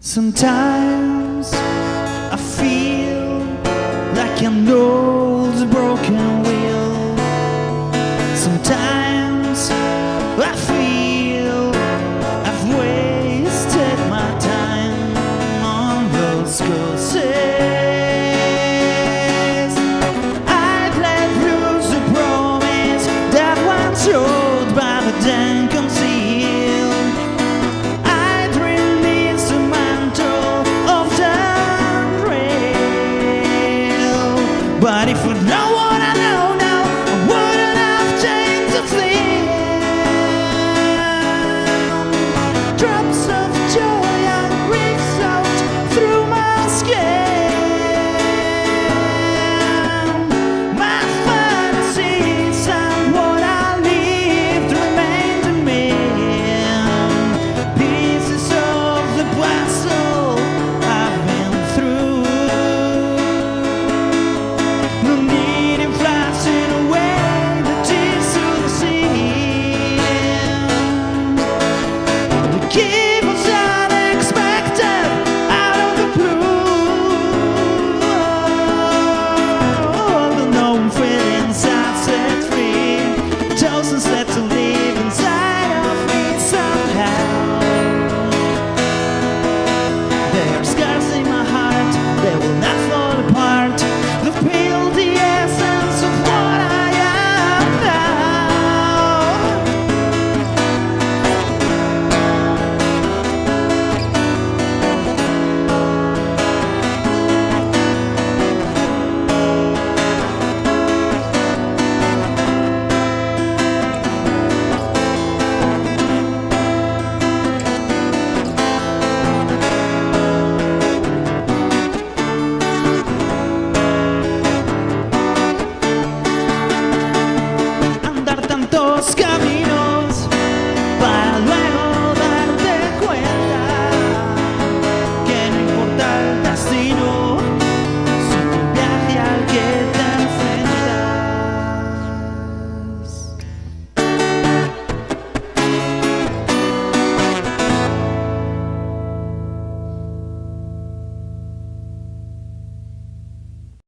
Sometimes I feel like an old broken wheel Sometimes I feel I've wasted my time on those courses I've let loose a promise that once you nobody for no calços, sete